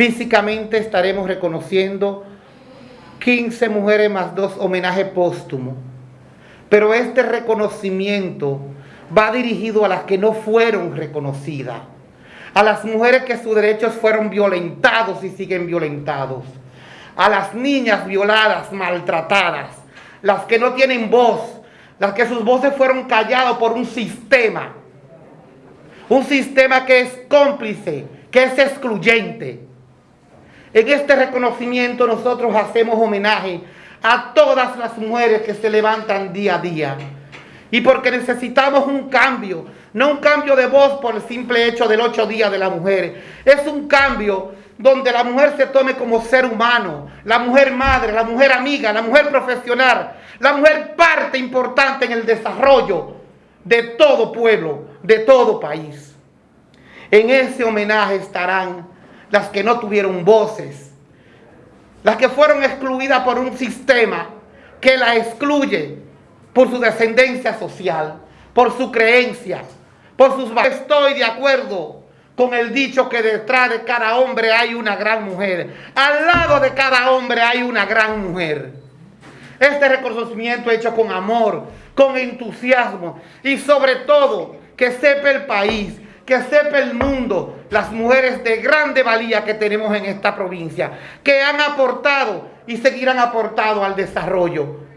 Físicamente estaremos reconociendo 15 mujeres más dos homenaje póstumo. Pero este reconocimiento va dirigido a las que no fueron reconocidas, a las mujeres que sus derechos fueron violentados y siguen violentados, a las niñas violadas, maltratadas, las que no tienen voz, las que sus voces fueron calladas por un sistema, un sistema que es cómplice, que es excluyente. En este reconocimiento nosotros hacemos homenaje a todas las mujeres que se levantan día a día. Y porque necesitamos un cambio, no un cambio de voz por el simple hecho del ocho días de la mujer. Es un cambio donde la mujer se tome como ser humano, la mujer madre, la mujer amiga, la mujer profesional, la mujer parte importante en el desarrollo de todo pueblo, de todo país. En ese homenaje estarán las que no tuvieron voces, las que fueron excluidas por un sistema que la excluye por su descendencia social, por su creencia, por sus... Estoy de acuerdo con el dicho que detrás de cada hombre hay una gran mujer. Al lado de cada hombre hay una gran mujer. Este reconocimiento hecho con amor, con entusiasmo y sobre todo que sepa el país que sepa el mundo las mujeres de grande valía que tenemos en esta provincia, que han aportado y seguirán aportando al desarrollo